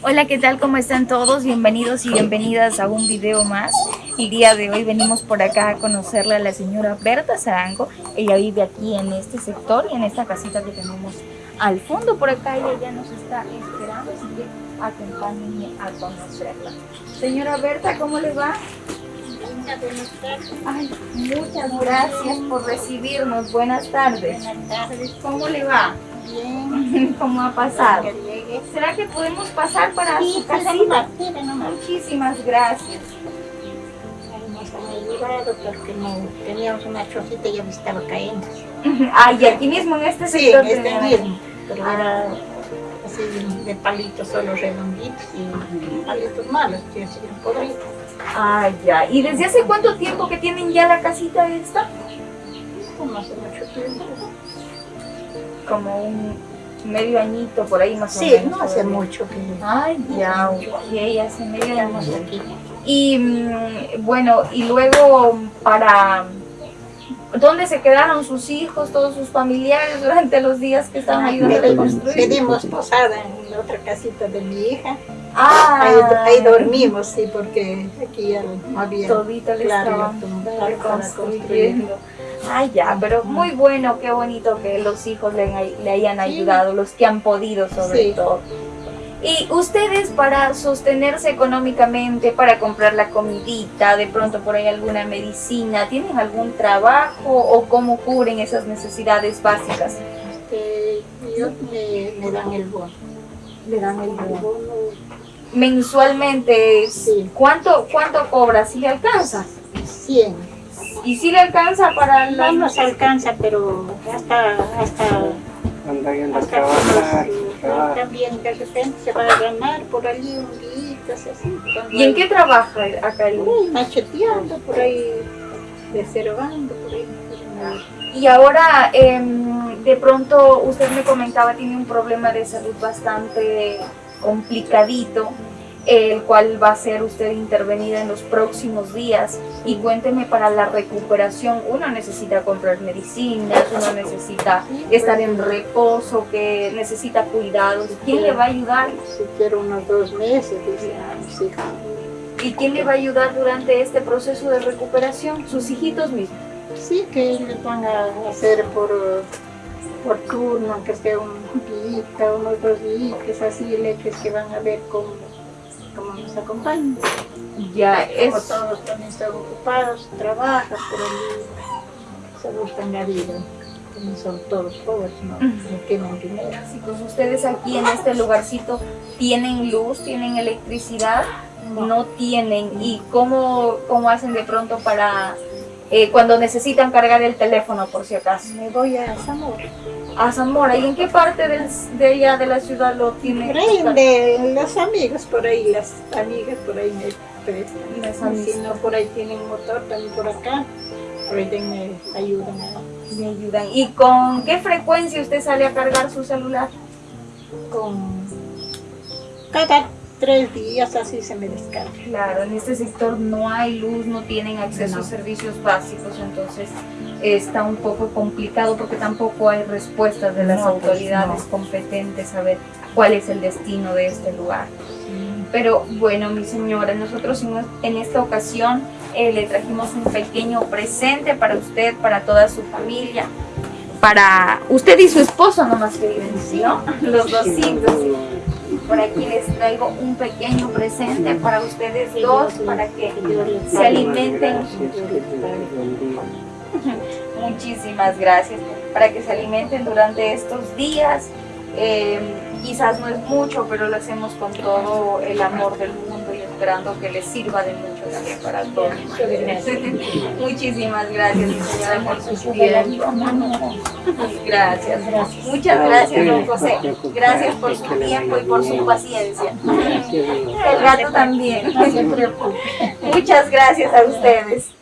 Hola, ¿qué tal? ¿Cómo están todos? Bienvenidos y bienvenidas a un video más. El día de hoy venimos por acá a conocerle a la señora Berta Zarango. Ella vive aquí en este sector y en esta casita que tenemos al fondo. Por acá ella ya nos está esperando, así que acompáñenme a conocerla. Señora Berta, ¿cómo le va? Ay, muchas gracias por recibirnos. Buenas tardes. Buenas tardes. ¿Cómo le va? Bien. ¿Cómo ha pasado? Que llegue. ¿Será que podemos pasar para Sí, su sí, casita? sí. Muchísimas gracias. Porque teníamos una chocita y ya me estaba cayendo. Ah, y aquí mismo en este Sí, sector. en este mismo. Pero Ah. era así de palitos solo redonditos y palitos malos, que así podridos. Ah, ya. ¿Y desde hace cuánto tiempo que tienen ya la casita esta? No hace mucho tiempo. Como un medio añito por ahí más o Sí, menos. no hace todavía. mucho que Ay, ya, ok, hace medio año. aquí. Y mm, bueno, y luego para... ¿Dónde se quedaron sus hijos, todos sus familiares durante los días que estaban ayudando a reconstruir? Pedimos posada en otra casita de mi hija. Ah, Ahí, ahí dormimos, sí, porque aquí ya no había Todito le claro, estaban reconstruyendo. Ay, ya, pero muy bueno, qué bonito que los hijos le, le hayan ayudado, los que han podido sobre Sí. todo. Y ustedes para sostenerse económicamente, para comprar la comidita, de pronto por ahí alguna medicina, ¿tienen algún trabajo o cómo cubren esas necesidades básicas? Este, me, me dan el bono. Le dan el bono. Mensualmente, Sí. ¿cuánto, cuánto cobra? ¿Si le alcanza? 100. ¿Y si le alcanza para No nos alcanza, pero hasta, hasta, anda a hasta trabajar, trabajar. también de repente se va a ganar por allí un día, así. cuando ¿Y en hay- qué trabaja acá el macheteando, por ahí deservando, por ahí. Y ahora, em, de pronto, usted me comentaba, tiene un problema de salud bastante complicadito, el cual va a ser usted intervenida en los próximos días. Y cuénteme, para la recuperación, uno necesita comprar medicinas, uno necesita estar en reposo, que necesita cuidados. ¿Quién le va a ayudar? Si quiero unos dos meses, dice, sí. ¿Y quién le va a ayudar durante este proceso de recuperación? Sus hijitos mismos. Sí, que les van a hacer por, por turno, aunque sea un día, unos dos días, así, leches que van a ver cómo, cómo nos acompañan. Ya, Como es... todos también están ocupados, trabajan por allí, se buscan la vida. También son todos pobres, no, no tienen dinero. Chicos, ustedes aquí en este lugarcito tienen luz, tienen electricidad, no tienen. ¿Y cómo, cómo hacen de pronto para eh, cuando necesitan cargar el teléfono por si acaso? Me voy a Zamora. A Zamora, ¿y en qué parte del- de allá de la ciudad lo tienen? Por ahí, de los amigos, por ahí, las amigas, por ahí me prestan. Las Si amigas. no, por ahí tienen motor, también por acá, por ahí me ayudan Me ayudan. ¿Y con qué frecuencia usted sale a cargar su celular? con cada tres días así se me descarga. Claro, en este sector no hay luz, no tienen acceso No. a servicios básicos, entonces está un poco complicado porque tampoco hay respuestas de las No, pues, autoridades competentes a ver cuál es el destino de este lugar. Pero bueno, mi señora, nosotros en, esta ocasión eh, le trajimos un pequeño presente para usted, para toda su familia, para usted y su esposo nomás que viven, ¿sí, no? Los dos hijos. Por aquí les traigo un pequeño presente para ustedes dos, para que se alimenten. Muchísimas gracias. Para que se alimenten durante estos días. Eh, quizás no es mucho, pero lo hacemos con todo el amor del mundo esperando que les sirva de mucho también para todos. Muchísimas gracias, señora, por su tiempo. Gracias. Muchas gracias, don José. Gracias por su tiempo y por su paciencia. El gato también. Muchas gracias a ustedes.